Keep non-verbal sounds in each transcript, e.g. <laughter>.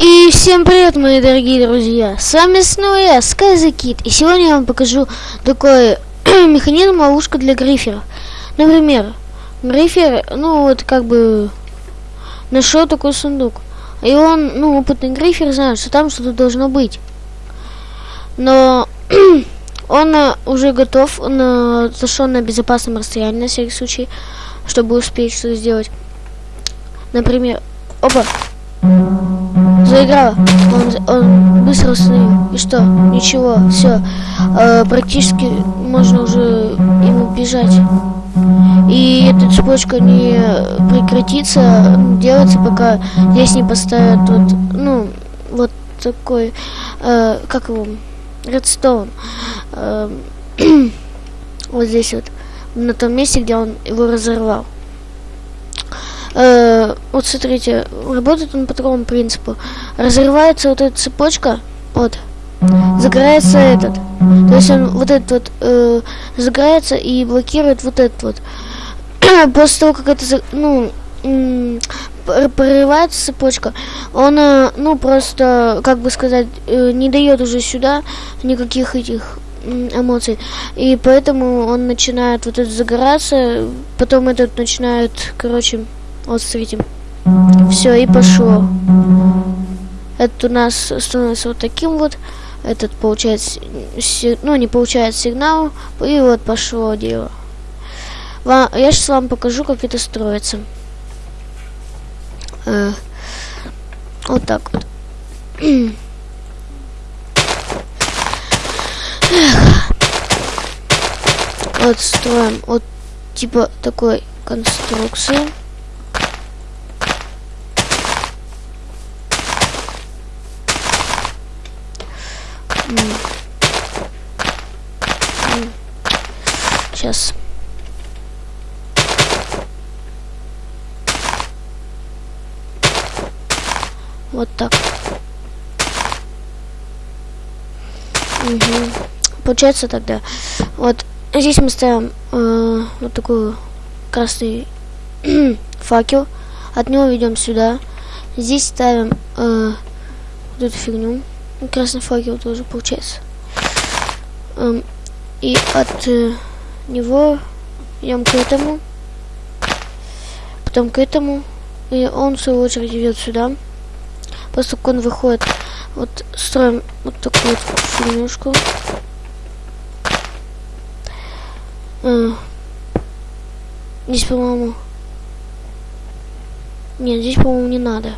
И всем привет, мои дорогие друзья! С вами снова я, SkyZKid, и сегодня я вам покажу такой <clears throat> механизм ловушка для гриферов. Например, грифер, ну вот как бы нашел такой сундук. И он, ну, опытный грифер знает, что там что-то должно быть. Но <clears throat> он э, уже готов, он зашел на безопасном расстоянии, на всякий случай, чтобы успеть что-то сделать. Например, опа! Заиграла. Он, он быстро остановил. И что? Ничего, все. Э, практически можно уже ему бежать. И эта цепочка не прекратится, делается, пока здесь не поставят вот, ну, вот такой, э, как его, редстоун. Э, <clears throat> вот здесь вот, на том месте, где он его разорвал. Э, вот смотрите, работает он по такому принципу. Разрывается вот эта цепочка, вот, загорается этот. То есть он вот этот вот э, загорается и блокирует вот этот вот. <clears throat> После того, как это, ну, прорывается цепочка, он, э, ну, просто, как бы сказать, э, не дает уже сюда никаких этих эмоций. И поэтому он начинает вот это загораться, потом этот начинает, короче, вот смотрите. Все, и пошло. Это у нас становится вот таким вот. Этот получает, ну не получает сигнал. И вот пошло дело. Вам, я сейчас вам покажу, как это строится. Э, вот так вот. Вот строим вот типа такой конструкции. Сейчас. Вот так. Угу. Получается тогда. Вот здесь мы ставим э, вот такой красный <clears throat> факел. От него ведем сюда. Здесь ставим э, вот эту фигню. Красный факел тоже получается. Эм, и от э, него идем к этому. Потом к этому. И он в свою очередь идет сюда. Того, он выходит, вот строим вот такую вот фигнюшку. Э, здесь, по-моему... Нет, здесь, по-моему, не надо.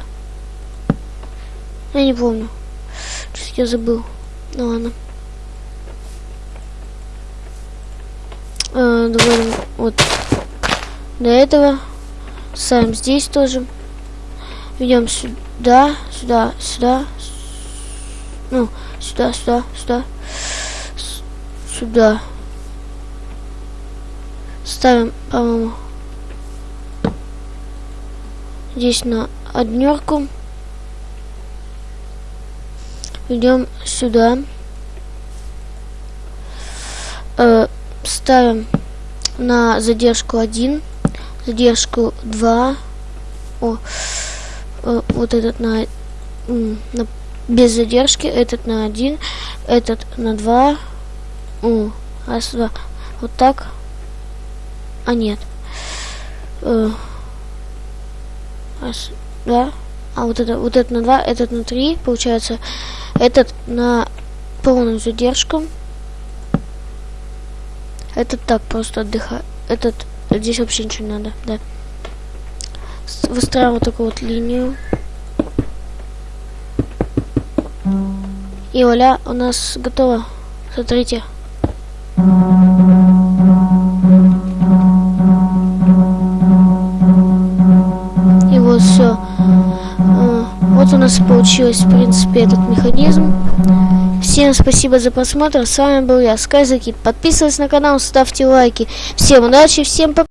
Я не помню я забыл. Ну ладно. А, давай вот до этого. Ставим здесь тоже. Идем сюда, сюда, сюда. Ну, сюда, сюда, сюда. Сюда. Ставим, по-моему, здесь на однерку идем сюда. Э, ставим на задержку 1, задержку 2. О, э, вот этот на, на без задержки, этот на 1, этот на 2. О, раз, два. Вот так. А нет. Э, раз, два. А вот это, вот это на 2, этот на 3, получается. Этот на полную задержку. Этот так просто отдыхает. Этот здесь вообще ничего не надо, да. Выстраиваем вот такую вот линию. И оля у нас готово. Смотрите. Нас получилось, в принципе, этот механизм. Всем спасибо за просмотр. С вами был я, Скайзакит. Подписывайтесь на канал, ставьте лайки. Всем удачи, всем пока.